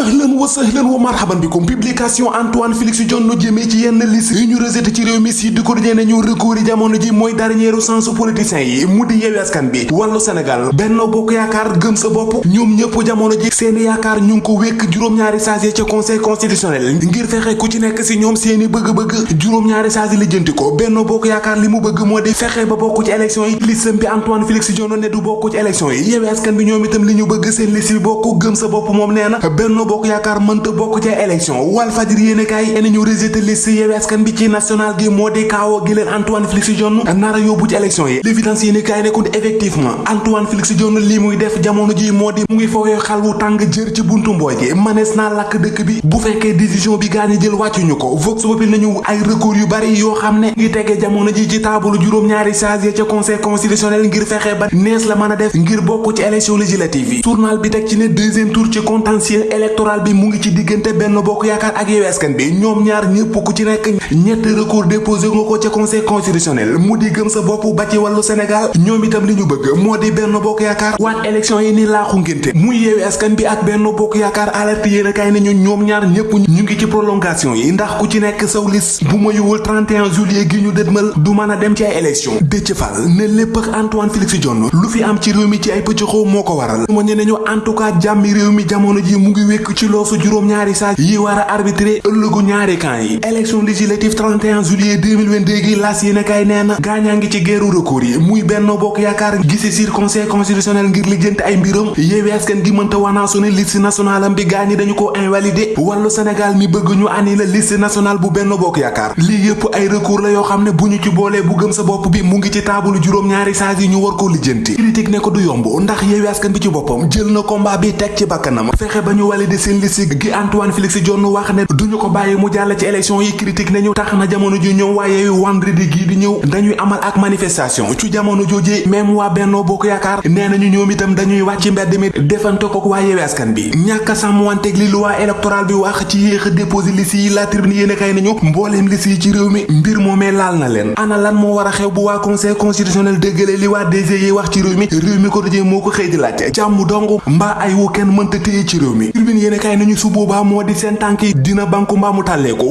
ahlan wa sahlan wa marhaban bikum. Publication Antoine Félix Diome jëmee ci yenn liste yi ñu rejeté ci réew mi si du quotidien nañu recours yi jamono ji mooy dernier sens politicien yi mu di yeewi askan sa bopp ñoom ñëpp jamono ji seeni yaakaar ñu ngi ko wékk juróom-ñaari sages ca conseil constitutionnel ngir fexe ku ci nekk si ñoom seeni bëgg-bëgg juróom-ñaari sages li jënti ko. Benno Bokk Yaakaar li mu bëgg moo di fexe ba bokk ci élection yi. Listam bi Antoine Félix ne ñoom itam li ñu bëgg seen liste bi bokk gëm sa bopp moom nee na. Bokk Yaakaar mënta bokk ci élection Walf Fadjri yéene kaay ene ñu rejeté liste yeewi askan bi ci national gi moo di kaawoo gi Antoine Félix Diome nara yóbbu ci élection yi. L'évidence yéene kaay ne kon effectivement Antoine Félix Diome li muy def jamono ji moo di mu ngi fowee xal wu tàng jër ci buntu mbooy gi. Manees naa lakk dëkk bi. Bu fekkee décision bi gaa ñi jël wàccuñu ko. Vox populi nañu ay recours yu bari yoo xam ne ngi tege jamono ji ci taabalu juróom-ñaari sages ca conseil constitutionnel ngir fexe ba nees la mën a def ngir bokk ci élection législative journal bi teg ci ne deuxième tour ci contentieux électoral bi mu ngi ci diggante benn bokk yaakaar ak Yewwi Askan bi ñoom ñaar ñëpp ku ci nekk ñett recours déposé nga ko ca conseil constitutionnel. Mu di gëm sa bopp ba ci wàllu Sénégal. Ñoom itam li ñu bëgg moo di benn bokk yaakaar waat élection yi ni laaxu ngénte. Muy Yewwi Askan bi ak benn bokk yaakaar alerte yéen kaay nañu ñoom ñaar ñëpp ñu ngi ci prolongation yi. Ndax ku ci nekk saw lis bu ma yuwul 31 juillet gi ñu dëdmal du mën a dem ci ay élection Déthié Fall ne lépp ak Antoine Félix Diome lu fi am ci réew mi ci ay pëccëxoo moo ko waral. Mo ne nañu en tout cas jàmmi réew mi jamono ji mu ngi wékk ci loosu juróom-ñaari saaj yi war a arbitrer ëllëgu ñaari camp yi. Élection législative 31 juillet 2022 gi las yéen a kaay nee na ngi ci geeru recours yi muy Benno Bokk Yaakaar gisi sur conseil constitutionnel ngir lijjanti ay mbiram. Yewwi Askan gi mënta wanaasu ne liste nationale am bi gaañi dañu ko invalidé wàllu Sénégal mi bëgg ñu annulé liste nationale bu Benno Bokk Yaakaar. Lii yëpp ay recours la yoo xam ne bu ñu ci boolee bu gëm sa bopp bi mu ngi ci taabalu juróom-ñaari saaj yi ñu war ko lijjanti. Critique ne ko du yomb ndax Yewwi Askan bi ci boppam jël na combat bi teg ci bakkanam. Fexe ba ñu validé seen liste gi Antoine Félix Diome wax ne duñu ko bàyyi mu jàll ci élection yi critique nañu tax na jamono ji ñoom waa Yewwi vendredi gii di ñëw dañuy amal ak manifestation ci jamono joojee même waa Benno Bokk Yaakaar nee nañu ñoom itam dañuy wàcc mbedd mi defante ko waa Yewwi Askan bi ñàkk a sàmmanteeg li loi électorale bi wax ci yéex a déposé liste la tribune yéen a kay nañu mbooleem liste yi ci réew mi mbir moomee laal na leen ana lan moo war a xew bu waa conseil constitutionnel déggalee li waa DG yi wax ci réew mi réew mi ko dajee moo ko xëy di laajte jàmm dong mbaa ay wu kenn mënta téye ci réew mi yéen a kay nañu su boobaa moo di seen tànk yi dina banku mbaa mu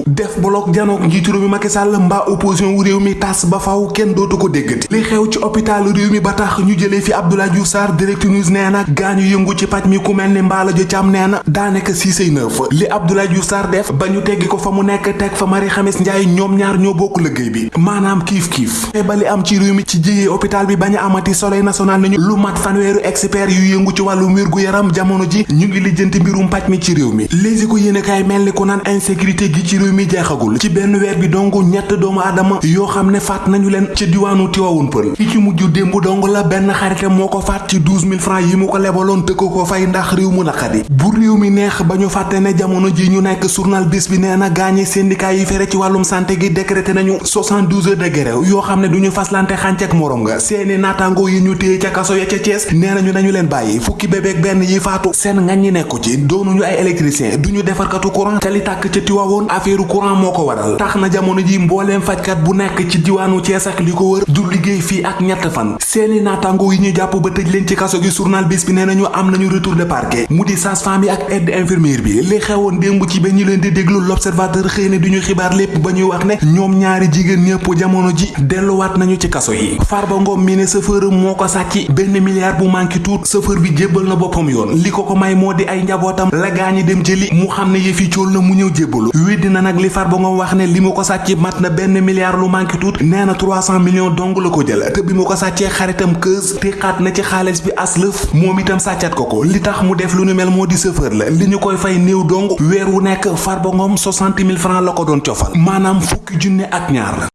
def bloc janook njiitu réew mi Macky Sall mbaa opposition wu réew mi tas ba faw kenn dootu ko déggati li xew ci hôpital réew mi ba tax ñu jëlee fi Abdoulaye Diouf Sarr direct news nee na gaañu yëngu ci paj mi ku mel ni mbaala jo càam nee na daanaka siisay neuf li Abdoulaye Diouf def ba ñu teggi ko fa mu teg fa Marie Khemesse Ndiaye ñoom ñaar ñoo bokk liggéey bi maanaam kiif kiif te ba li am ci réew mi ci jiyee hôpital bi bañ a amati soleil national nañu lu mat fanweeru expert yu yëngu ci wàllu wér gu yaram jamono ji ñu ngi lijjanti mbirum paj mi ci réew mi. Léegi ko yéene kaay mel ni ku naan insécurité gi ci réew mi jeexagul. Ci benn weer bi dong ñett doomu aadama yoo xam ne faat nañu leen ci diwaanu Tiwaawoon Pël ki ci mujj démb dong la benn xaritam moo ko faat ci douze mille francs yi mu ko lebaloon tëkk ko fay ndax réew mu naqadi bu réew mi neex ba ñu fàtte ne jamono ji ñu nekk journal bés bi nee na gaañi syndicat yi fere ci wàllum santé gi décrété nañu 72 heures de grève yoo xam duñu faslante xànc ak morom nga seeni naataango yi ñu téye ca kaso ya ca Thiès nee nañu nañu leen bàyyi. Fukki bébéek benn yi faatu. Seen ngañ ñi nekku ci doonuñu ay électricien duñu defarkatu courant. Te li tàkk ca Tiwaawoon affaire courant moo ko waral. Tax na jamono ji mbooleem fajkat bu nekk ci diwaanu Thiès ak wër du liggéey fii ak ñett fan. Seeni naataango yi ñu jàpp ba tëj leen ci kaso gi journal bis bi nee nañu am nañu retour de parquet. Mu di sage-femme yi ak aide infirmière bi. Li xewoon démb ci ba ñu leen di déglu l'observateur na duñu xibaar lépp ba ñuy wax ne ñoom ñaari jigéen ñëpp jamono ji delluwaat nañu ci kaso yi. Farba Ngom mi milliard bu manqué tuut. Chauffeur bi jébbal na boppam yoon. Li ko may moo di ay njabootam la gaañi dem jëli mu xam ne yëfi na mu ñëw jébbalu weddi na nag li Farba Ngom wax ne li ko sàcc mat na benn milliard lu manqué tuut nee na 300 millions dong la ko jël te bi mu ko sàccee xaritam keus te na ci xaalis bi aslëf moom itam sàccat ko li tax mu def lu nu mel moo di chauffeur la li ñu koy fay néew dong weer wu nekk Farba Ngom 60 000 francs la ko fukki junne ak ñaar